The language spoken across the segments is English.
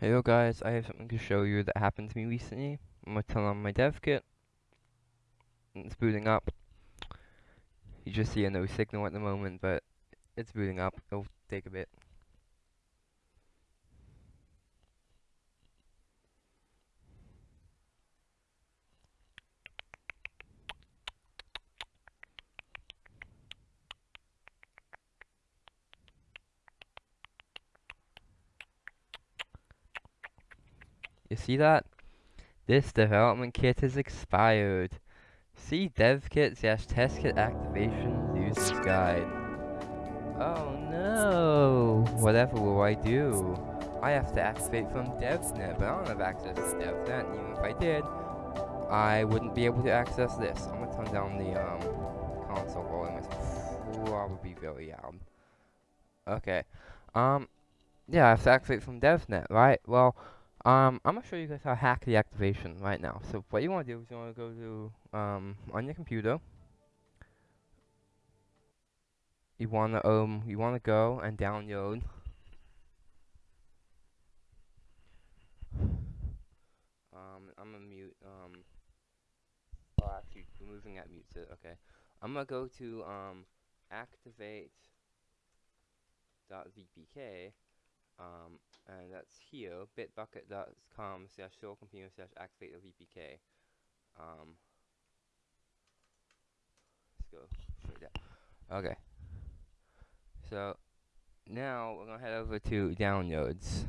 Hey yo guys, I have something to show you that happened to me recently. I'm gonna turn on my dev kit. It's booting up. You just see a no signal at the moment, but it's booting up. It'll take a bit. See that? This development kit is expired. See dev kit slash test kit activation user's guide. Oh no! Whatever will I do? I have to activate from DevNet, but I don't have access to DevNet, even if I did, I wouldn't be able to access this. I'm gonna turn down the um, console volume, it's probably very loud. Okay, um, yeah, I have to activate from DevNet, right? Well, um, I'm gonna show you guys how to hack the activation right now. So what you want to do is you want to go to um on your computer. You want to um you want to go and download. Um, I'm gonna mute um. Oh, actually, removing that mute. it. Okay, I'm gonna go to um activate.vpk um, and that's here, bitbucket.com slash computer slash activate the VPK. Um, let's go that. Okay. So, now we're going to head over to downloads.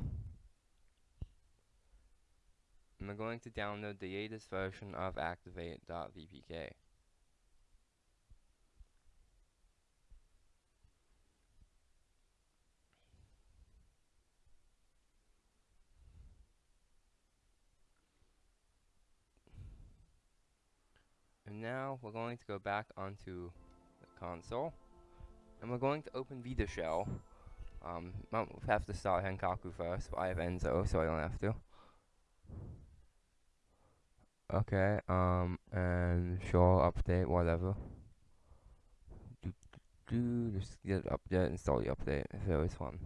And we're going to download the latest version of activate.vpk. And now we're going to go back onto the console. And we're going to open VitaShell. Um, we have to start Henkaku first, but I have Enso, so I don't have to. Okay, um, and sure, update, whatever. Do, do, do, just get update, install the update, if there is one.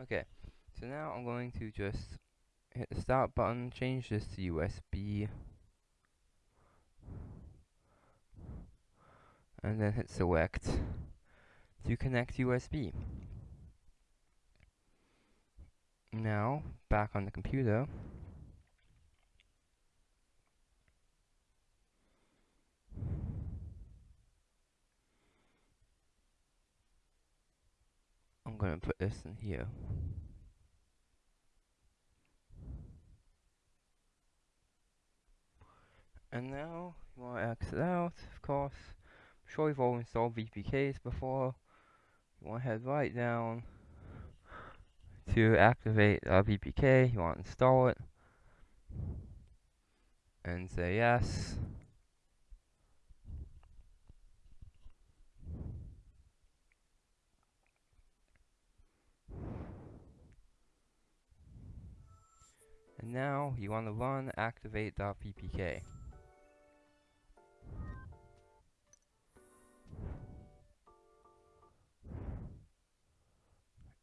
Okay, so now I'm going to just hit the start button, change this to USB, and then hit select to connect USB. Now, back on the computer, I'm going to put this in here. And now, you want to exit out, of course. I'm sure you've all installed VPKs before. You want to head right down to activate a VPK. You want to install it. And say yes. Now you want to run activate.vpk.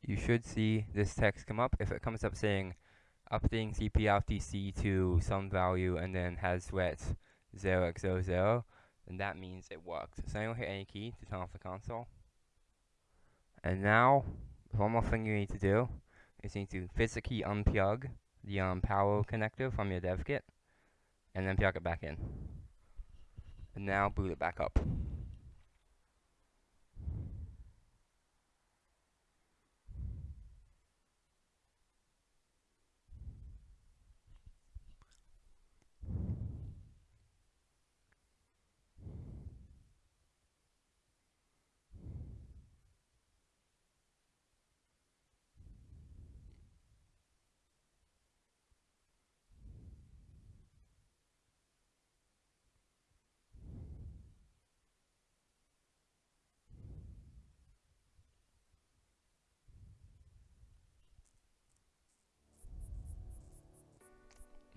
You should see this text come up. If it comes up saying updating CPRTC to some value and then has wet 0x00, then that means it worked. So now hit any key to turn off the console. And now, one more thing you need to do is you need to physically unplug the um, power connector from your dev kit, and then plug it back in. And now boot it back up.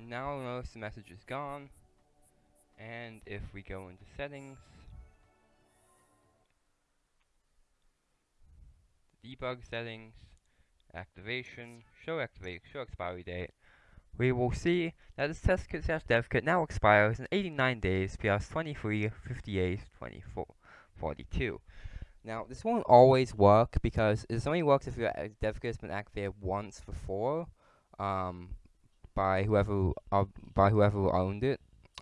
Now notice the message is gone. And if we go into settings, debug settings, activation, show activate, show expiry date, we will see that this test kit slash dev kit now expires in 89 days plus 23, 58, 24, 42. Now, this won't always work because it only works if your dev kit has been activated once before um, by whoever uh, by whoever owned it.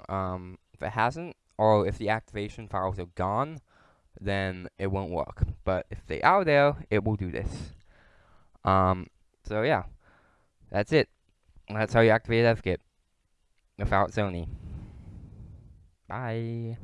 Um, if it hasn't, or if the activation files are gone, then it won't work. But if they are there, it will do this. Um, so yeah, that's it. That's how you activate DevKit without Sony. Bye.